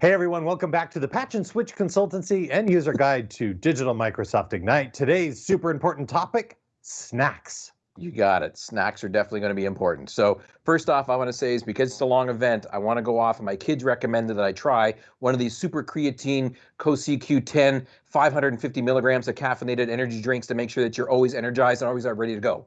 Hey everyone, welcome back to the Patch and Switch Consultancy and User Guide to Digital Microsoft Ignite. Today's super important topic, snacks. You got it. Snacks are definitely going to be important. So first off, I want to say is because it's a long event, I want to go off and my kids recommended that I try one of these super creatine CoQ10 550 milligrams of caffeinated energy drinks to make sure that you're always energized and always are ready to go.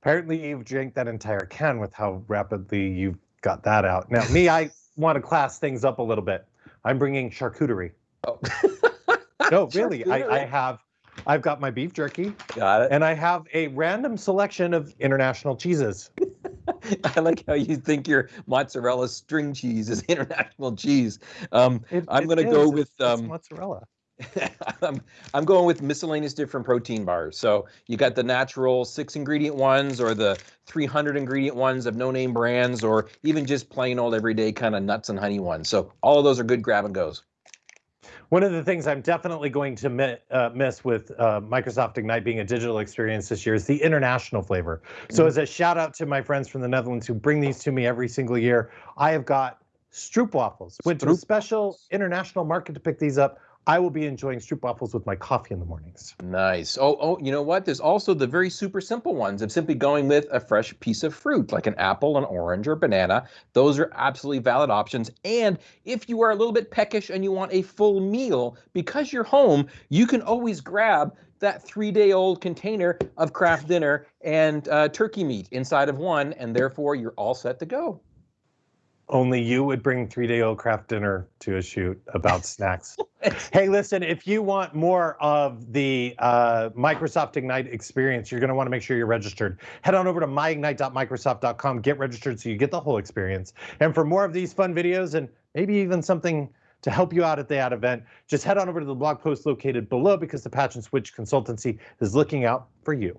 Apparently you've drank that entire can with how rapidly you've got that out. Now me, I want to class things up a little bit. I'm bringing charcuterie. Oh. no, really, I, I have I've got my beef jerky. Got it. And I have a random selection of international cheeses. I like how you think your mozzarella string cheese is international cheese. Um, it, I'm going to go with um, mozzarella. I'm, I'm going with miscellaneous different protein bars. So you got the natural six ingredient ones or the 300 ingredient ones of no name brands or even just plain old everyday kind of nuts and honey ones. So all of those are good grab and goes. One of the things I'm definitely going to mi uh, miss with uh, Microsoft Ignite being a digital experience this year is the international flavor. Mm -hmm. So mm-hmm. as a shout out to my friends from the Netherlands who bring these to me every single year, I have got stroopwafels. Went to a special international market to pick these up. I will be enjoying stroopwafels with my coffee in the mornings. Nice. Oh, oh, you know what? There's also the very super simple ones of simply going with a fresh piece of fruit, like an apple, an orange, or banana. Those are absolutely valid options. And if you are a little bit peckish and you want a full meal, because you're home, you can always grab that three-day-old container of Kraft Dinner and uh, turkey meat inside of one, and therefore you're all set to go only you would bring three day old Kraft Dinner to a shoot about snacks. hey, listen, if you want more of the uh, Microsoft Ignite experience, you're going to want to make sure you're registered. Head on over to myignite.microsoft.com, get registered so you get the whole experience. And for more of these fun videos and maybe even something to help you out at the ad event, just head on over to the blog post located below because the Patch and Switch Consultancy is looking out for you.